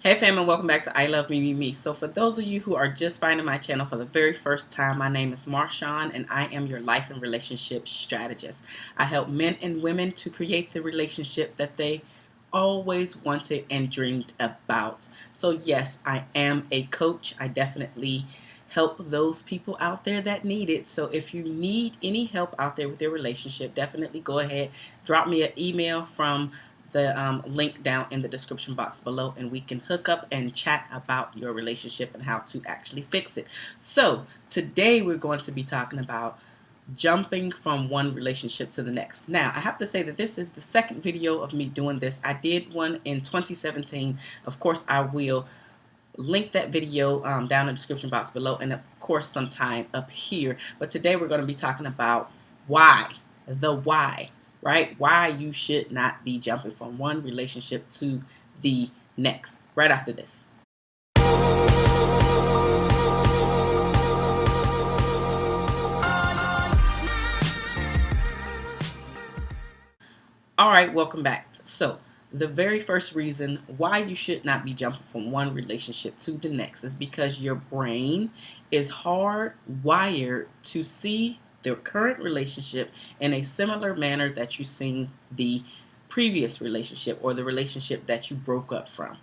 Hey fam and welcome back to I Love Me Me Me. So for those of you who are just finding my channel for the very first time, my name is Marshawn and I am your life and relationship strategist. I help men and women to create the relationship that they always wanted and dreamed about. So yes, I am a coach. I definitely help those people out there that need it. So if you need any help out there with your relationship, definitely go ahead, drop me an email from the um, link down in the description box below and we can hook up and chat about your relationship and how to actually fix it. So today we're going to be talking about jumping from one relationship to the next. Now, I have to say that this is the second video of me doing this. I did one in 2017. Of course, I will link that video um, down in the description box below and of course sometime up here. But today we're going to be talking about why, the why right? Why you should not be jumping from one relationship to the next right after this. All right, welcome back. So, the very first reason why you should not be jumping from one relationship to the next is because your brain is hardwired to see their current relationship in a similar manner that you've seen the previous relationship or the relationship that you broke up from.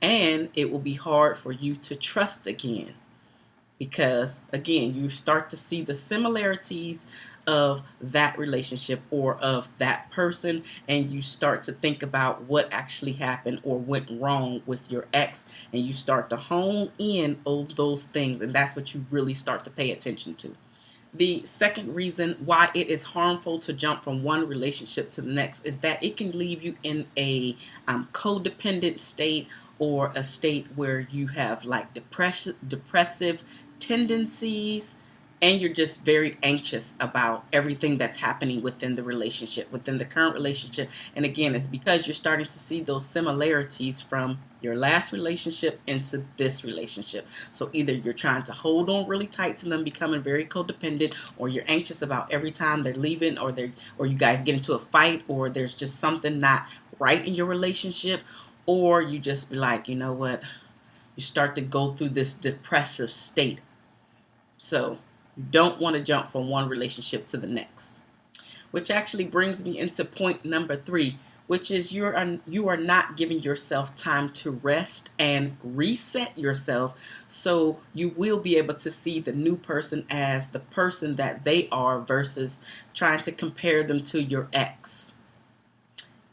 And it will be hard for you to trust again because again you start to see the similarities of that relationship or of that person and you start to think about what actually happened or went wrong with your ex and you start to hone in on those things and that's what you really start to pay attention to. The second reason why it is harmful to jump from one relationship to the next is that it can leave you in a um, codependent state or a state where you have like depressive, depressive tendencies, and you're just very anxious about everything that's happening within the relationship, within the current relationship. And again, it's because you're starting to see those similarities from your last relationship into this relationship. So either you're trying to hold on really tight to them, becoming very codependent, or you're anxious about every time they're leaving, or they're or you guys get into a fight, or there's just something not right in your relationship, or you just be like, you know what, you start to go through this depressive state. So you don't want to jump from one relationship to the next. Which actually brings me into point number three, which is you are you are not giving yourself time to rest and reset yourself so you will be able to see the new person as the person that they are versus trying to compare them to your ex.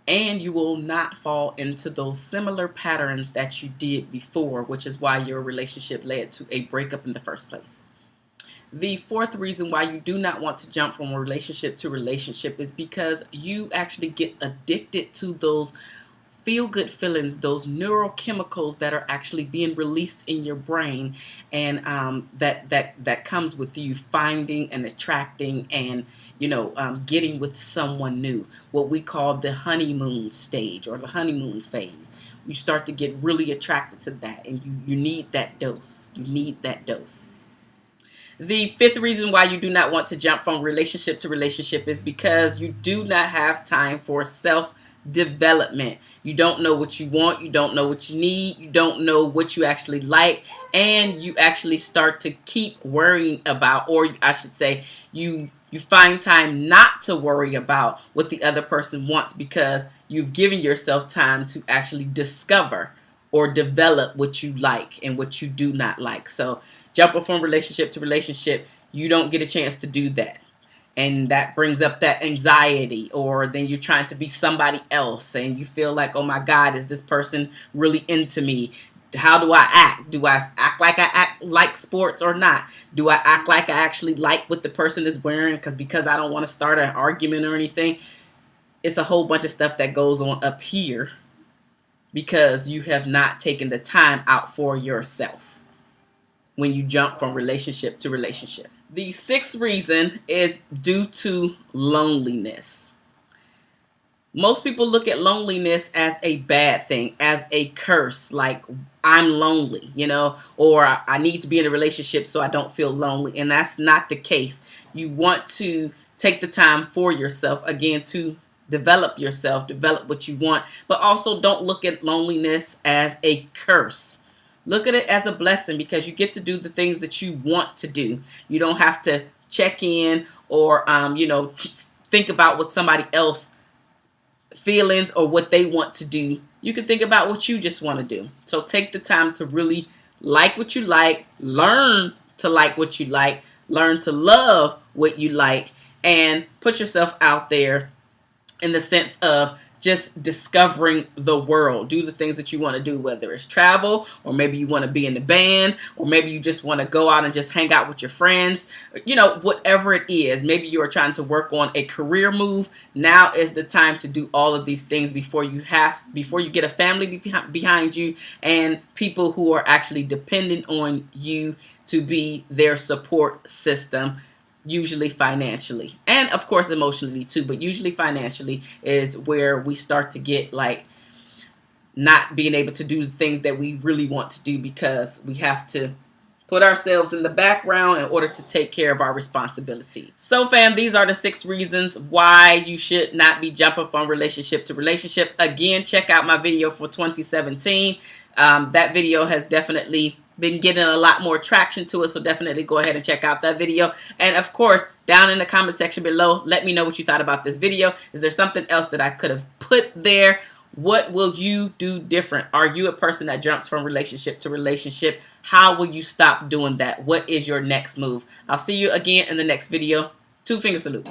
And you will not fall into those similar patterns that you did before which is why your relationship led to a breakup in the first place the fourth reason why you do not want to jump from relationship to relationship is because you actually get addicted to those feel good feelings, those neurochemicals that are actually being released in your brain, and um, that that that comes with you finding and attracting and you know um, getting with someone new. What we call the honeymoon stage or the honeymoon phase. You start to get really attracted to that, and you you need that dose. You need that dose. The fifth reason why you do not want to jump from relationship to relationship is because you do not have time for self development. You don't know what you want, you don't know what you need, you don't know what you actually like, and you actually start to keep worrying about, or I should say, you you find time not to worry about what the other person wants because you've given yourself time to actually discover or develop what you like and what you do not like. So jumping from relationship to relationship, you don't get a chance to do that. And that brings up that anxiety, or then you're trying to be somebody else and you feel like, oh my God, is this person really into me? How do I act? Do I act like I act like sports or not? Do I act like I actually like what the person is wearing because because I don't want to start an argument or anything? It's a whole bunch of stuff that goes on up here because you have not taken the time out for yourself when you jump from relationship to relationship. The sixth reason is due to loneliness. Most people look at loneliness as a bad thing, as a curse, like I'm lonely, you know, or I need to be in a relationship so I don't feel lonely. And that's not the case. You want to take the time for yourself, again, to develop yourself, develop what you want, but also don't look at loneliness as a curse. Look at it as a blessing because you get to do the things that you want to do. You don't have to check in or, um, you know, think about what somebody else feelings or what they want to do. You can think about what you just want to do. So take the time to really like what you like, learn to like what you like, learn to love what you like, and put yourself out there in the sense of just discovering the world. Do the things that you want to do, whether it's travel, or maybe you want to be in the band, or maybe you just want to go out and just hang out with your friends. You know, whatever it is. Maybe you are trying to work on a career move. Now is the time to do all of these things before you have, before you get a family behind you and people who are actually dependent on you to be their support system usually financially and of course emotionally too but usually financially is where we start to get like not being able to do the things that we really want to do because we have to put ourselves in the background in order to take care of our responsibilities. So fam, these are the six reasons why you should not be jumping from relationship to relationship. Again, check out my video for 2017. Um, that video has definitely been getting a lot more traction to it so definitely go ahead and check out that video. And of course down in the comment section below let me know what you thought about this video. Is there something else that I could have put there? What will you do different? Are you a person that jumps from relationship to relationship? How will you stop doing that? What is your next move? I'll see you again in the next video. Two finger salute